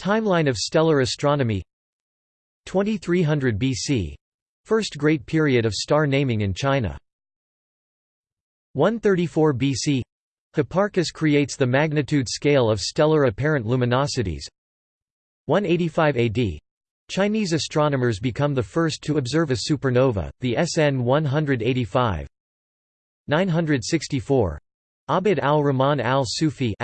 Timeline of stellar astronomy. 2300 BC — First great period of star naming in China. 134 BC — Hipparchus creates the magnitude scale of stellar apparent luminosities. 185 AD — Chinese astronomers become the first to observe a supernova, the SN 185 964 Abd al-Rahman al-Sufi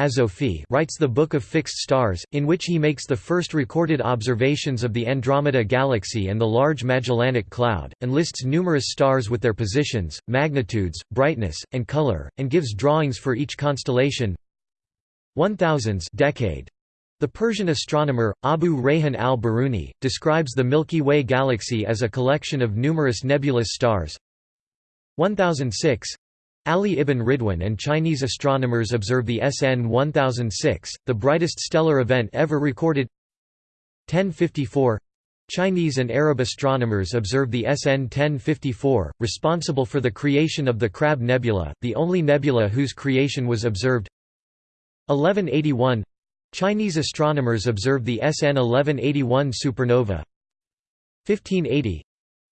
writes the Book of Fixed Stars, in which he makes the first recorded observations of the Andromeda Galaxy and the Large Magellanic Cloud, and lists numerous stars with their positions, magnitudes, brightness, and color, and gives drawings for each constellation. 1000s decade. The Persian astronomer, Abu Rayhan al-Biruni, describes the Milky Way galaxy as a collection of numerous nebulous stars. 1006 Ali ibn Ridwan and Chinese astronomers observe the SN 1006, the brightest stellar event ever recorded. 1054 Chinese and Arab astronomers observe the SN 1054, responsible for the creation of the Crab Nebula, the only nebula whose creation was observed. 1181 Chinese astronomers observe the SN 1181 supernova. 1580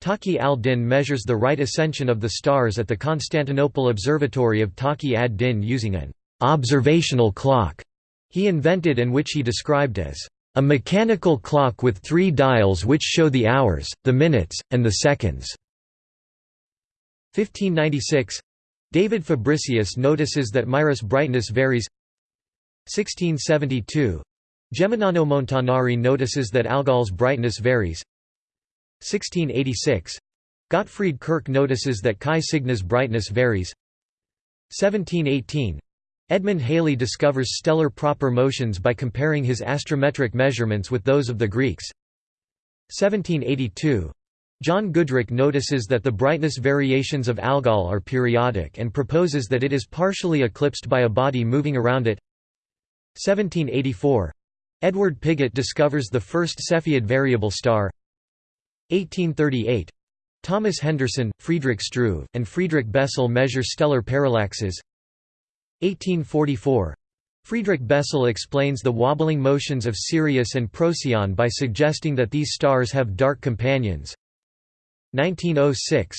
Taqi al-Din measures the right ascension of the stars at the Constantinople Observatory of Taqi ad-Din using an observational clock he invented and which he described as a mechanical clock with three dials which show the hours, the minutes, and the seconds. 1596 David Fabricius notices that Mira's brightness varies. 1672 Geminiano Montanari notices that Algol's brightness varies 1686 Gottfried Kirch notices that Chi Cygni's brightness varies. 1718 Edmund Halley discovers stellar proper motions by comparing his astrometric measurements with those of the Greeks. 1782 John Goodricke notices that the brightness variations of Algol are periodic and proposes that it is partially eclipsed by a body moving around it. 1784 Edward Pigott discovers the first Cepheid variable star 1838 Thomas Henderson, Friedrich Struve, and Friedrich Bessel measure stellar parallaxes. 1844 Friedrich Bessel explains the wobbling motions of Sirius and Procyon by suggesting that these stars have dark companions. 1906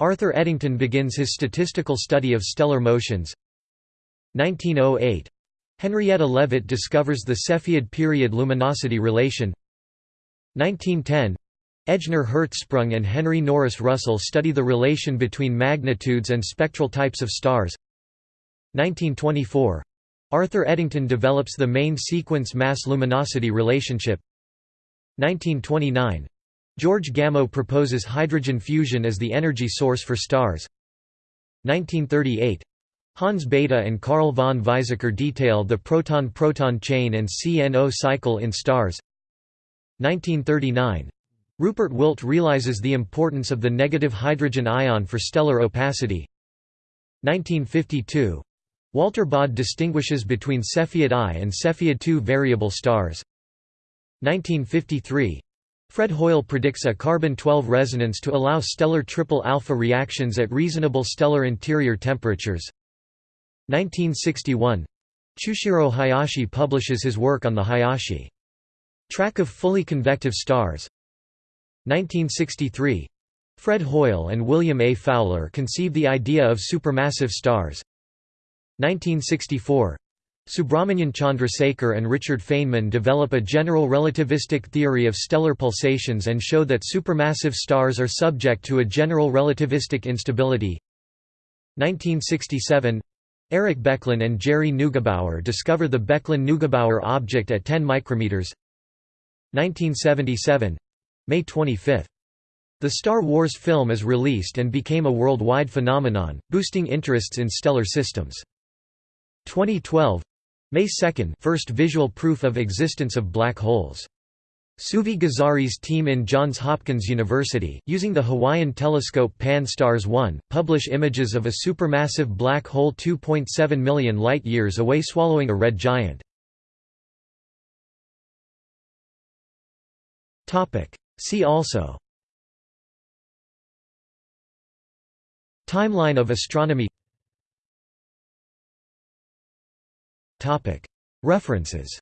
Arthur Eddington begins his statistical study of stellar motions. 1908 Henrietta Leavitt discovers the Cepheid period luminosity relation. 1910 Ejnar Hertzsprung and Henry Norris Russell study the relation between magnitudes and spectral types of stars. 1924 Arthur Eddington develops the main sequence mass-luminosity relationship. 1929 George Gamow proposes hydrogen fusion as the energy source for stars. 1938 Hans Bethe and Carl von Weizsäcker detail the proton-proton chain and CNO cycle in stars. 1939 Rupert Wildt realizes the importance of the negative hydrogen ion for stellar opacity. 1952 Walter Baade distinguishes between Cepheid I and Cepheid II variable stars. 1953 Fred Hoyle predicts a carbon-12 resonance to allow stellar triple alpha reactions at reasonable stellar interior temperatures. 1961 Chushiro Hayashi publishes his work on the Hayashi track of fully convective stars 1963 Fred Hoyle and William A. Fowler conceive the idea of supermassive stars. 1964 Subrahmanyan Chandrasekhar and Richard Feynman develop a general relativistic theory of stellar pulsations and show that supermassive stars are subject to a general relativistic instability. 1967 Eric Becklin and Jerry Neugebauer discover the Becklin-Neugebauer object at 10 micrometers. 1977 May 25. The Star Wars film is released and became a worldwide phenomenon, boosting interests in stellar systems. 2012 May 2 first visual proof of existence of black holes. Suvi Gezari's team in Johns Hopkins University, using the Hawaiian telescope Pan-STARRS 1, publish images of a supermassive black hole 2.7 million light-years away swallowing a red giant. See also Timeline of astronomy References